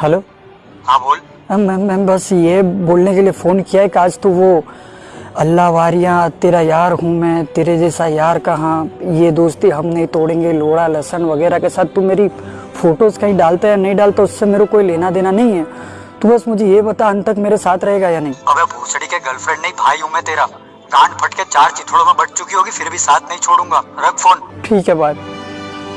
Hello. हाँ बोल। Ma'am ma'am बस ये बोलने के लिए फ़ोन किया है कि आज तो वो अल्लाह वारियाँ तेरा यार हूँ मैं तेरे जैसा यार कहाँ? ये दोस्ती हम नहीं तोड़ेंगे लोड़ा लहसन वगैरह के साथ। तू मेरी फ़ोटोज़ कहीं डालता है नहीं डालता उससे मेरे को कोई लेना देना नहीं है। तू बस मुझे ये बता अंत तक मेरे साथ रहेगा या नहीं? अबे भूसड़ी के गर्लफ्रेंड नहीं भाई हूँ मैं तेरा। गांड फट के चार चिथड़ों में बट चुकी होगी फिर भी साथ नहीं छोड़ूँगा। रख फ़ोन। ठीक है बात